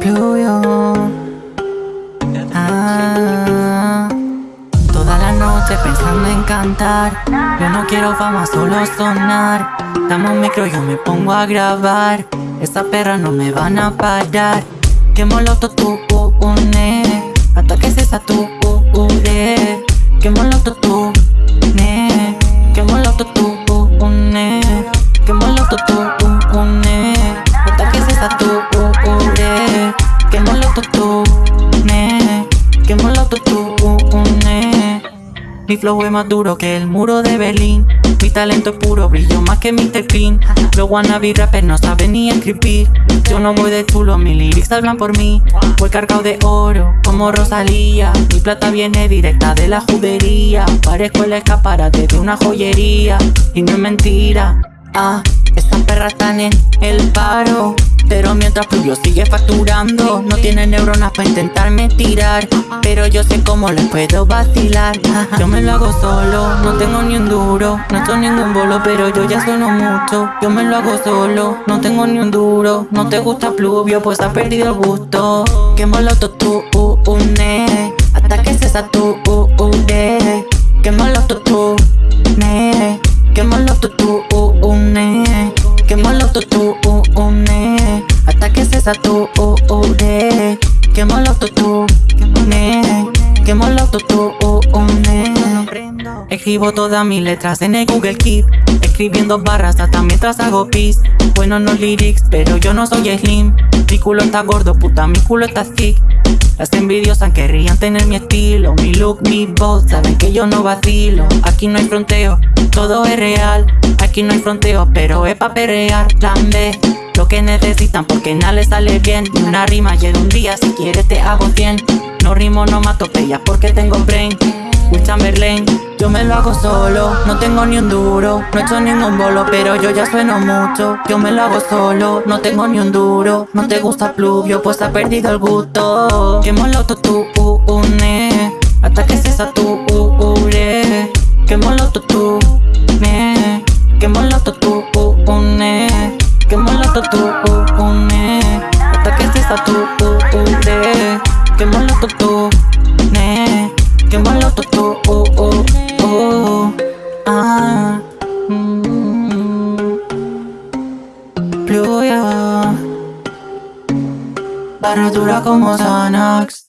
Pluvió ah, Toda la noche pensando en cantar. Yo no quiero fama, solo sonar. Dame un micro, yo me pongo a grabar. Esa perra no me van a parar. Quemo el auto, tú, une. Hasta que se tu Que tú. Mi flow es más duro que el muro de Berlín. Mi talento es puro, brillo más que Mr. Clean. Los wannabe rappers no saben ni escribir. Yo no voy de chulo, mis lyrics hablan por mí. Voy cargado de oro, como Rosalía. Mi plata viene directa de la judería. Parezco el escaparate de una joyería. Y no es mentira. Ah, estas perras están en el paro. Pero mientras Pluvio sigue facturando No tiene neuronas para intentarme tirar. Pero yo sé cómo les puedo vacilar. Yo me lo hago solo, no tengo ni un duro No estoy ningún bolo, pero yo ya sueno mucho. Yo me lo hago solo, no tengo ni un duro. No te gusta Pluvio, pues has perdido el gusto. Que moloto tú, uh, une Hasta que se tu, uh, uh, de. Que tú, ne Que moloto tú, uh, une Que moloto tú, uh, Se tu, uh, uh, de Que moloto tú, ne. Moloto tú, uh, une Escribo todas mis letras en el Google Keep Escribiendo barras hasta mientras hago pis. Bueno no lyrics, pero yo no soy slim. Mi culo está gordo, puta, mi culo está thick. Las envidiosas querrían tener mi estilo Mi look, mi voz, saben que yo no vacilo. Aquí no hay fronteo, todo es real. Aquí no hay fronteo, pero es pa' perrear Plan B, lo que necesitan porque nada les sale bien. Una rima llega un día, si quieres te hago 100 No rimo, no mato pellas porque tengo brain. Will Chamberlain Yo me lo hago solo, no tengo ni un duro No he hecho ningún bolo, pero yo ya sueno mucho. Yo me lo hago solo, no tengo ni un duro. No te gusta pluvio, pues ha perdido el gusto. Que moloto tú, uh, une Hasta que se tu, uh, Qué molesta tú, uh, une Hasta que se sature Qué molesta tú, ne Qué molesta tú, uh, oh, uh, oh, uh oh. Ah mm. Pluya Barra dura como Xanax.